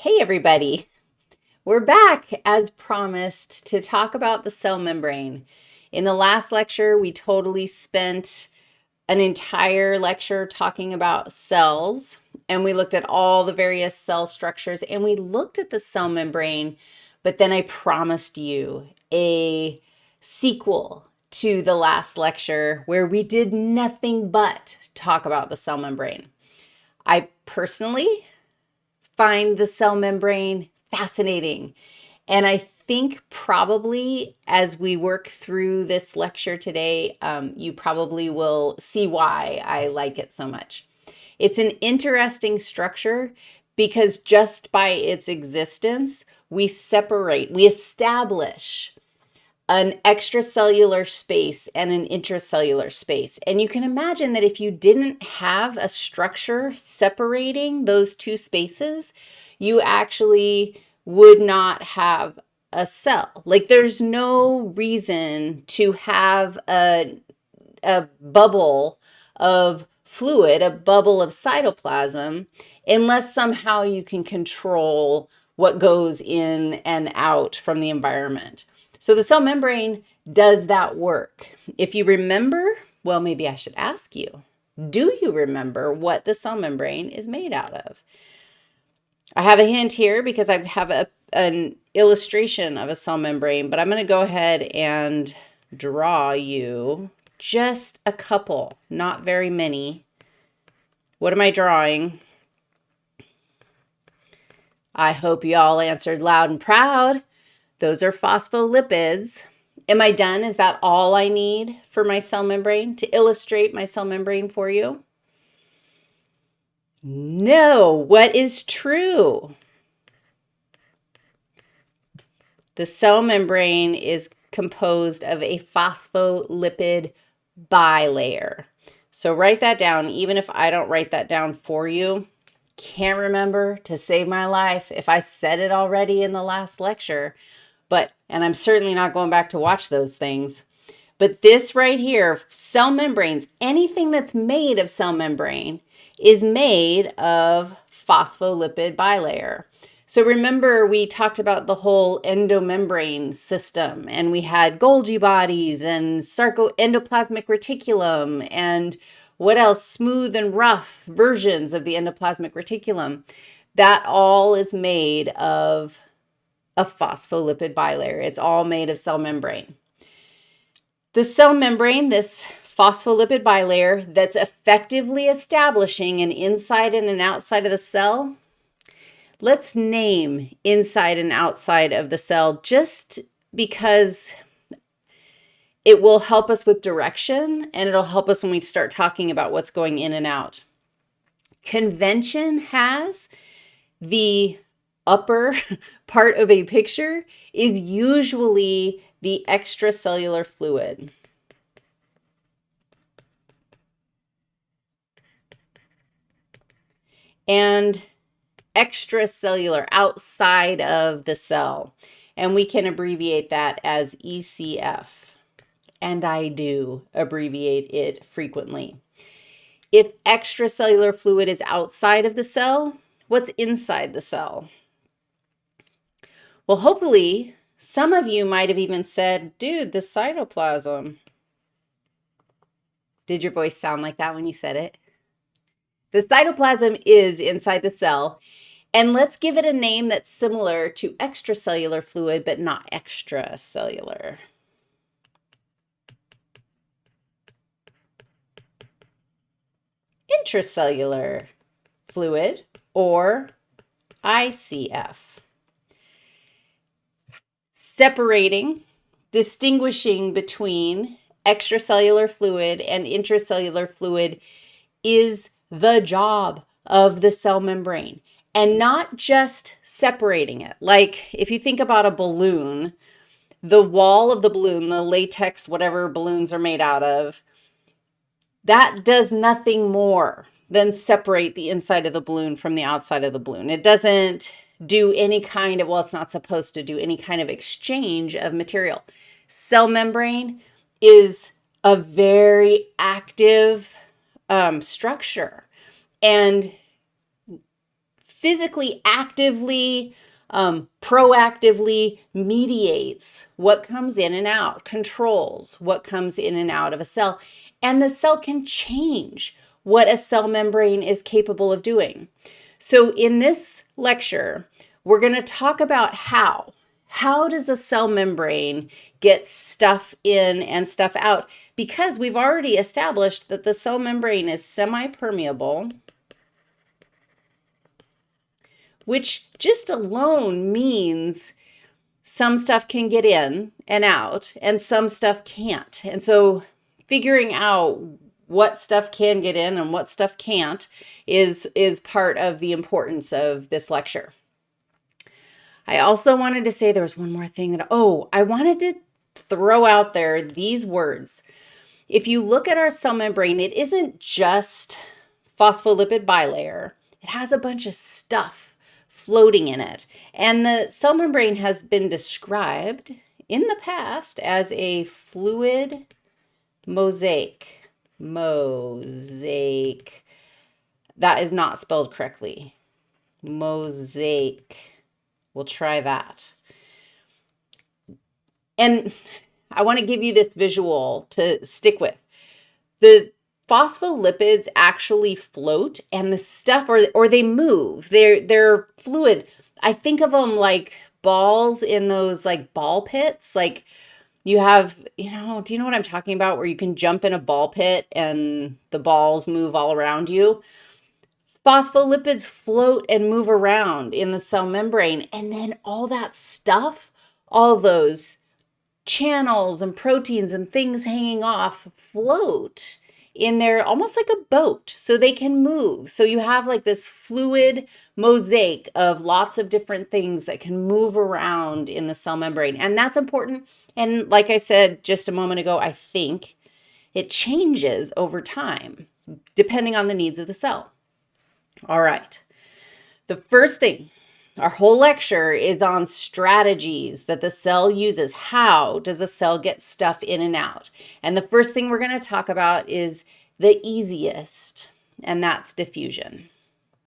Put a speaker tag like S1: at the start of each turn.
S1: Hey everybody, we're back as promised to talk about the cell membrane. In the last lecture, we totally spent an entire lecture talking about cells and we looked at all the various cell structures and we looked at the cell membrane, but then I promised you a sequel to the last lecture where we did nothing but talk about the cell membrane. I personally find the cell membrane fascinating. And I think probably as we work through this lecture today, um, you probably will see why I like it so much. It's an interesting structure because just by its existence, we separate, we establish an extracellular space and an intracellular space. And you can imagine that if you didn't have a structure separating those two spaces, you actually would not have a cell. Like there's no reason to have a, a bubble of fluid, a bubble of cytoplasm, unless somehow you can control what goes in and out from the environment. So the cell membrane does that work. If you remember, well, maybe I should ask you, do you remember what the cell membrane is made out of? I have a hint here because I have a, an illustration of a cell membrane, but I'm going to go ahead and draw you just a couple, not very many. What am I drawing? I hope you all answered loud and proud. Those are phospholipids. Am I done? Is that all I need for my cell membrane to illustrate my cell membrane for you? No. What is true? The cell membrane is composed of a phospholipid bilayer. So write that down, even if I don't write that down for you. Can't remember to save my life if I said it already in the last lecture. But, and I'm certainly not going back to watch those things. But this right here, cell membranes, anything that's made of cell membrane is made of phospholipid bilayer. So remember we talked about the whole endomembrane system and we had Golgi bodies and sarco endoplasmic reticulum and what else? Smooth and rough versions of the endoplasmic reticulum. That all is made of a phospholipid bilayer. It's all made of cell membrane. The cell membrane, this phospholipid bilayer that's effectively establishing an inside and an outside of the cell, let's name inside and outside of the cell just because it will help us with direction and it'll help us when we start talking about what's going in and out. Convention has the upper part of a picture is usually the extracellular fluid. And extracellular, outside of the cell. And we can abbreviate that as ECF. And I do abbreviate it frequently. If extracellular fluid is outside of the cell, what's inside the cell? Well, hopefully some of you might have even said, dude, the cytoplasm. Did your voice sound like that when you said it? The cytoplasm is inside the cell, and let's give it a name that's similar to extracellular fluid, but not extracellular. Intracellular fluid, or ICF separating, distinguishing between extracellular fluid and intracellular fluid is the job of the cell membrane and not just separating it. Like if you think about a balloon, the wall of the balloon, the latex, whatever balloons are made out of, that does nothing more than separate the inside of the balloon from the outside of the balloon. It doesn't do any kind of, well, it's not supposed to do any kind of exchange of material. Cell membrane is a very active um, structure. And physically, actively, um, proactively mediates what comes in and out, controls what comes in and out of a cell. And the cell can change what a cell membrane is capable of doing. So in this lecture, we're going to talk about how. How does a cell membrane get stuff in and stuff out? Because we've already established that the cell membrane is semi-permeable, which just alone means some stuff can get in and out and some stuff can't. And so figuring out what stuff can get in and what stuff can't is, is part of the importance of this lecture. I also wanted to say there was one more thing that, oh, I wanted to throw out there these words. If you look at our cell membrane, it isn't just phospholipid bilayer. It has a bunch of stuff floating in it. And the cell membrane has been described in the past as a fluid mosaic. Mosaic. That is not spelled correctly. Mosaic. We'll try that. And I want to give you this visual to stick with. The phospholipids actually float and the stuff or or they move. They're they're fluid. I think of them like balls in those like ball pits. Like you have, you know, do you know what I'm talking about where you can jump in a ball pit and the balls move all around you? Phospholipids float and move around in the cell membrane and then all that stuff, all those channels and proteins and things hanging off float in there almost like a boat so they can move. So you have like this fluid mosaic of lots of different things that can move around in the cell membrane. And that's important. And like I said just a moment ago, I think it changes over time depending on the needs of the cell. All right. The first thing our whole lecture is on strategies that the cell uses. How does a cell get stuff in and out? And the first thing we're going to talk about is the easiest, and that's diffusion.